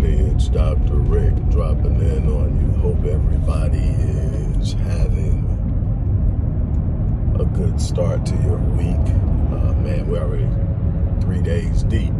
everybody. It's Dr. Rick dropping in on you. Hope everybody is having a good start to your week. Uh, man, we're already three days deep.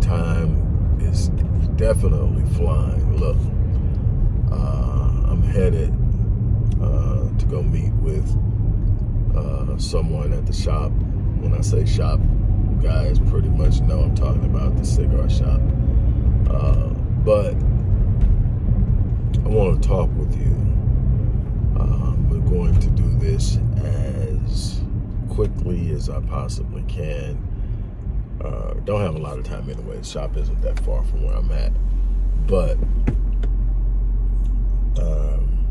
Time is definitely flying. Look, uh, I'm headed uh, to go meet with uh, someone at the shop. When I say shop, guys pretty much know I'm talking about the cigar shop. Uh, but I want to talk with you. Um, we're going to do this as quickly as I possibly can. Uh, don't have a lot of time anyway. The shop isn't that far from where I'm at. But um,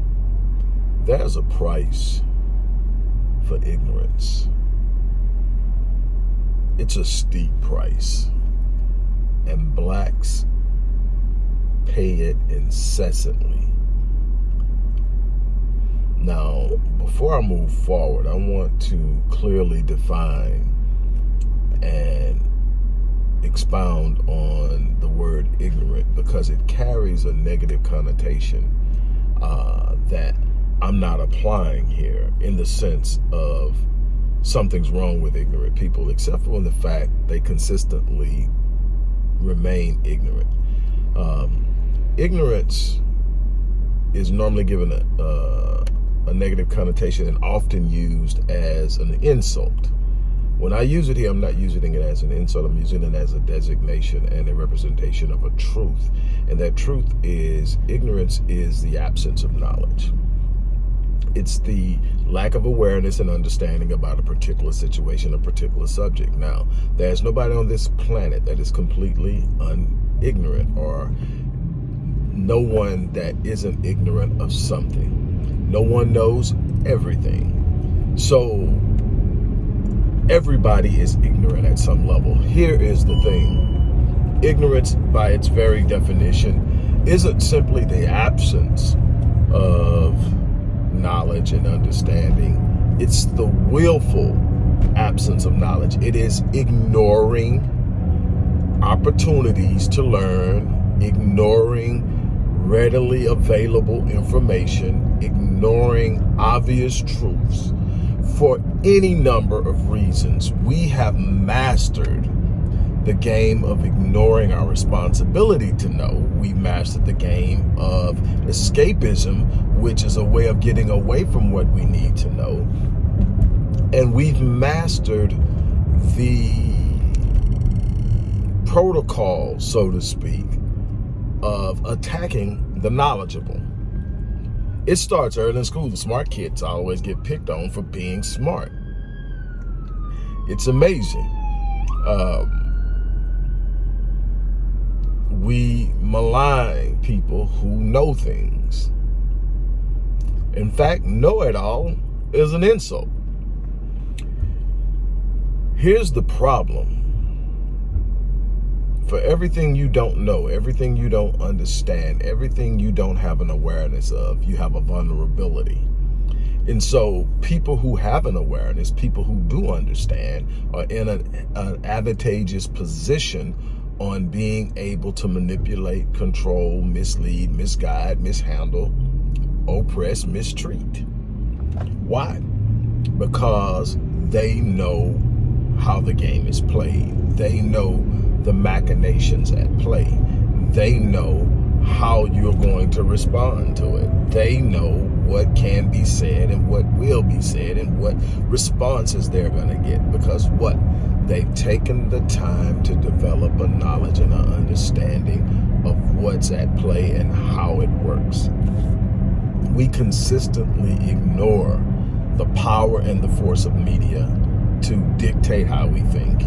there's a price for ignorance it's a steep price. And blacks pay it incessantly. Now, before I move forward, I want to clearly define and expound on the word ignorant because it carries a negative connotation uh, that I'm not applying here in the sense of something's wrong with ignorant people, except for the fact they consistently remain ignorant. Um, ignorance is normally given a, uh, a negative connotation and often used as an insult. When I use it here, I'm not using it as an insult. I'm using it as a designation and a representation of a truth. And that truth is ignorance is the absence of knowledge. It's the lack of awareness and understanding about a particular situation, a particular subject. Now, there's nobody on this planet that is completely ignorant or no one that isn't ignorant of something. No one knows everything. So everybody is ignorant at some level. Here is the thing. Ignorance, by its very definition, isn't simply the absence of knowledge and understanding. It's the willful absence of knowledge. It is ignoring opportunities to learn, ignoring readily available information, ignoring obvious truths for any number of reasons. We have mastered the game of ignoring our responsibility to know. We mastered the game of escapism, which is a way of getting away from what we need to know. And we've mastered the protocol, so to speak, of attacking the knowledgeable. It starts early in school. The smart kids always get picked on for being smart. It's amazing. Um, we malign people who know things. In fact, know-it-all is an insult. Here's the problem. For everything you don't know, everything you don't understand, everything you don't have an awareness of, you have a vulnerability. And so people who have an awareness, people who do understand, are in an, an advantageous position on being able to manipulate, control, mislead, misguide, mishandle, oppress, mistreat. Why? Because they know how the game is played. They know the machinations at play. They know how you're going to respond to it. They know what can be said and what will be said and what responses they're going to get. Because what? They've taken the time to develop a knowledge and an understanding of what's at play and how it works. We consistently ignore the power and the force of media to dictate how we think,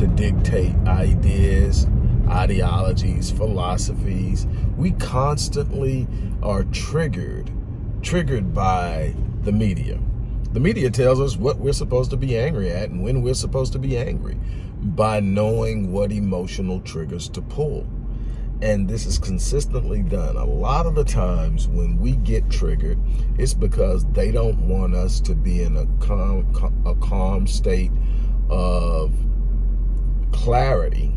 to dictate ideas, ideologies, philosophies. We constantly are triggered, triggered by the media. The media tells us what we're supposed to be angry at and when we're supposed to be angry by knowing what emotional triggers to pull. And this is consistently done. A lot of the times when we get triggered, it's because they don't want us to be in a calm, a calm state of clarity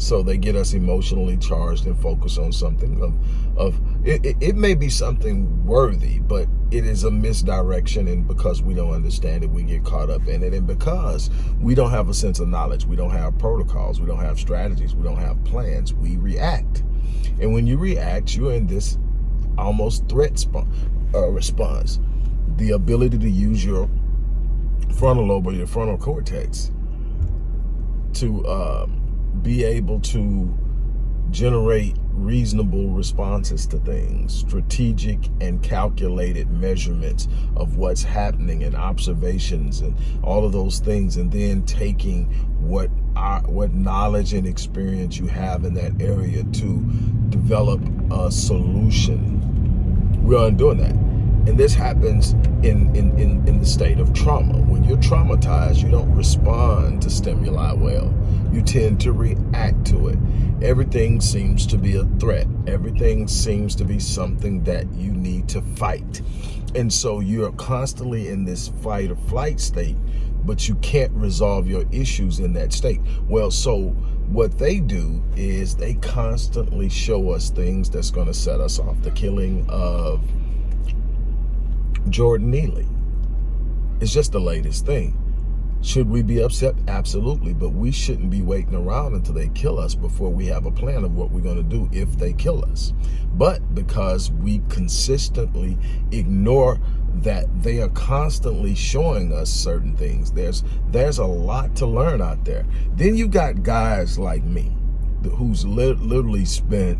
So they get us emotionally charged and focused on something of, of it, it, it, may be something worthy, but it is a misdirection. And because we don't understand it, we get caught up in it. And because we don't have a sense of knowledge, we don't have protocols, we don't have strategies, we don't have plans, we react. And when you react, you're in this almost threat uh, response. The ability to use your frontal lobe or your frontal cortex to um, be able to generate reasonable responses to things, strategic and calculated measurements of what's happening and observations and all of those things, and then taking what what knowledge and experience you have in that area to develop a solution. We aren't doing that. And this happens in, in, in, in the state of trauma. When you're traumatized, you don't respond to stimuli well. You tend to react to it. Everything seems to be a threat. Everything seems to be something that you need to fight. And so you're constantly in this fight or flight state, but you can't resolve your issues in that state. Well, so what they do is they constantly show us things that's going to set us off. The killing of Jordan Neely. It's just the latest thing. Should we be upset? Absolutely. But we shouldn't be waiting around until they kill us before we have a plan of what we're going to do if they kill us. But because we consistently ignore that they are constantly showing us certain things, there's there's a lot to learn out there. Then you've got guys like me who's li literally spent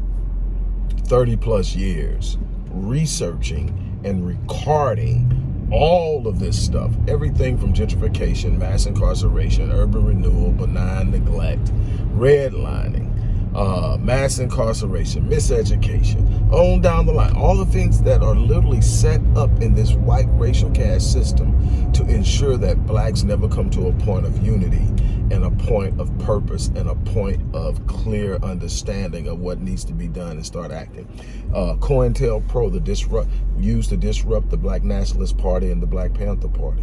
30 plus years researching and recording all of this stuff, everything from gentrification, mass incarceration, urban renewal, benign neglect, redlining, uh, mass incarceration, miseducation, on down the line. All the things that are literally set up in this white racial caste system to ensure that blacks never come to a point of unity point of purpose and a point of clear understanding of what needs to be done and start acting. Uh, COINTELPRO, the disrupt, used to disrupt the Black Nationalist Party and the Black Panther Party.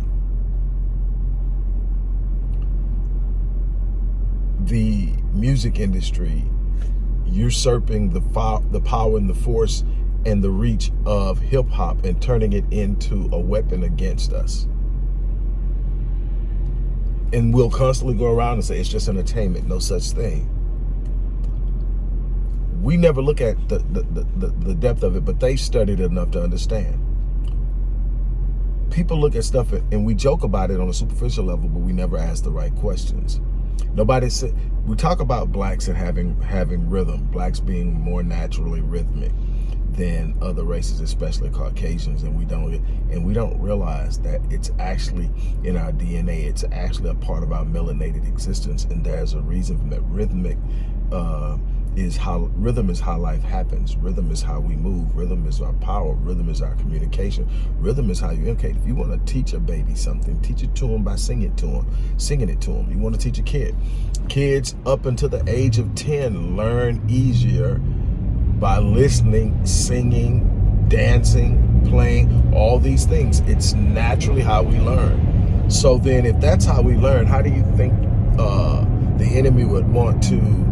The music industry usurping the, the power and the force and the reach of hip hop and turning it into a weapon against us. And we'll constantly go around and say, it's just entertainment, no such thing. We never look at the, the, the, the depth of it, but they studied enough to understand. People look at stuff and we joke about it on a superficial level, but we never ask the right questions. Nobody said, we talk about blacks and having having rhythm, blacks being more naturally rhythmic than other races, especially Caucasians, and we don't and we don't realize that it's actually in our DNA. It's actually a part of our melanated existence, and there's a reason for that. Rhythmic uh, is how rhythm is how life happens. Rhythm is how we move. Rhythm is our power. Rhythm is our communication. Rhythm is how you educate. If you want to teach a baby something, teach it to them by singing it to them, singing it to them. You want to teach a kid. Kids up until the age of 10 learn easier by listening, singing, dancing, playing, all these things. It's naturally how we learn. So then if that's how we learn, how do you think uh, the enemy would want to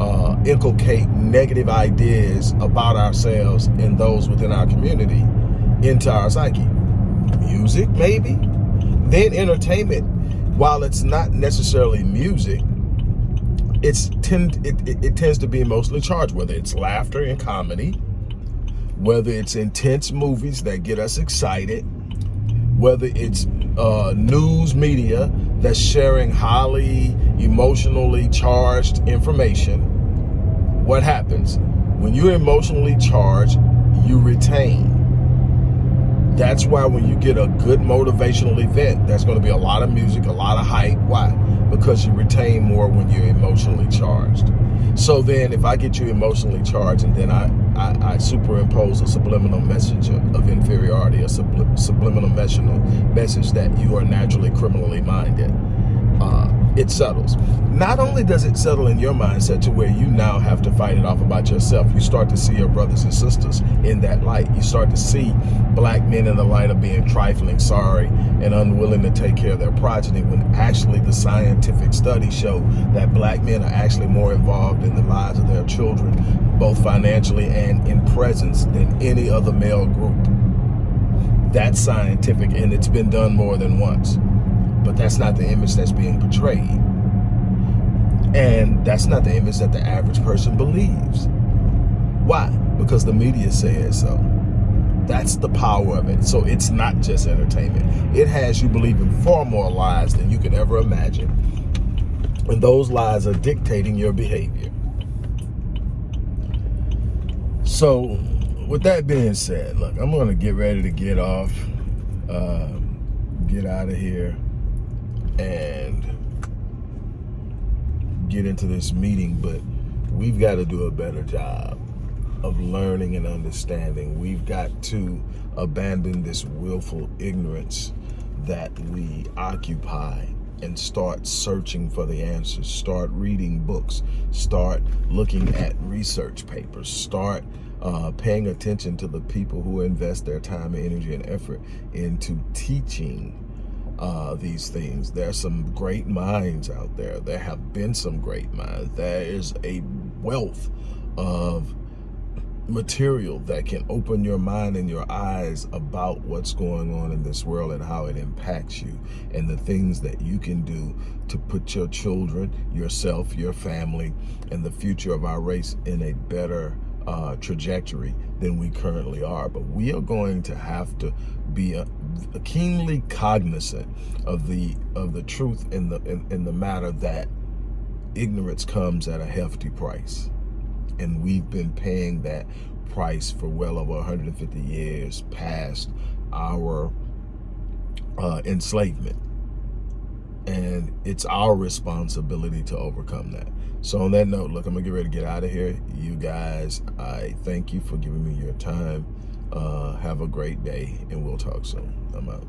uh, inculcate negative ideas about ourselves and those within our community into our psyche. Music, maybe. Then entertainment, while it's not necessarily music, it's tend it, it, it tends to be emotionally charged, whether it's laughter and comedy, whether it's intense movies that get us excited, whether it's uh, news media that's sharing highly emotionally charged information, what happens? When you're emotionally charged, you retain. That's why when you get a good motivational event, there's going to be a lot of music, a lot of hype. Why? Because you retain more when you're emotionally charged. So then if I get you emotionally charged and then I, I, I superimpose a subliminal message of inferiority, a subli subliminal message that you are naturally criminally minded, uh, it settles. Not only does it settle in your mindset to where you now have to fight it off about yourself, you start to see your brothers and sisters in that light. You start to see black men in the light of being trifling, sorry, and unwilling to take care of their progeny when actually the scientific studies show that black men are actually more involved in the lives of their children, both financially and in presence than any other male group. That's scientific and it's been done more than once. But that's not the image that's being portrayed. And that's not the image that the average person believes. Why? Because the media says so. That's the power of it. So it's not just entertainment. It has you believing far more lies than you could ever imagine. And those lies are dictating your behavior. So with that being said, look, I'm going to get ready to get off, uh, get out of here and get into this meeting, but we've got to do a better job of learning and understanding. We've got to abandon this willful ignorance that we occupy and start searching for the answers. Start reading books. Start looking at research papers. Start uh, paying attention to the people who invest their time, energy, and effort into teaching uh, these things. There are some great minds out there. There have been some great minds. There is a wealth of material that can open your mind and your eyes about what's going on in this world and how it impacts you and the things that you can do to put your children, yourself, your family, and the future of our race in a better uh, trajectory than we currently are. But we are going to have to be a keenly cognizant of the of the truth in the in, in the matter that ignorance comes at a hefty price. And we've been paying that price for well over 150 years past our uh, enslavement. And it's our responsibility to overcome that. So on that note, look, I'm gonna get ready to get out of here. You guys, I thank you for giving me your time. Uh, have a great day and we'll talk soon. I'm out.